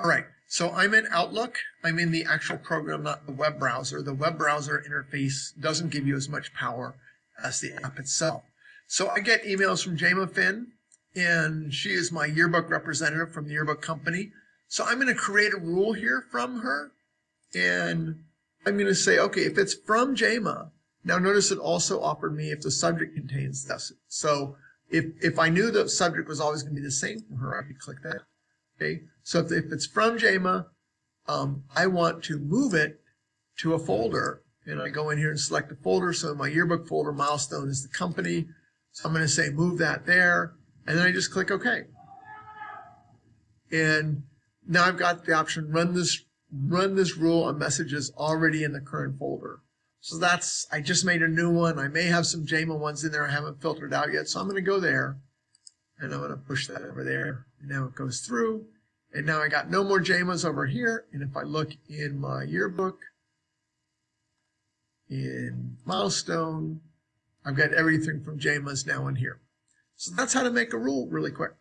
All right, so I'm in Outlook. I'm in the actual program, not the web browser. The web browser interface doesn't give you as much power as the app itself. So I get emails from Jama Finn, and she is my yearbook representative from the yearbook company. So I'm going to create a rule here from her, and I'm going to say, okay, if it's from Jama, now notice it also offered me if the subject contains this. So if, if I knew the subject was always going to be the same from her, I could click that. Okay, so if, if it's from JAMA, um, I want to move it to a folder. And I go in here and select a folder. So my yearbook folder milestone is the company. So I'm going to say move that there. And then I just click OK. And now I've got the option run this run this rule on messages already in the current folder. So that's, I just made a new one. I may have some JAMA ones in there I haven't filtered out yet. So I'm going to go there and I'm going to push that over there. Now it goes through. And now I got no more JAMAs over here. And if I look in my yearbook, in milestone, I've got everything from JAMAs now in here. So that's how to make a rule really quick.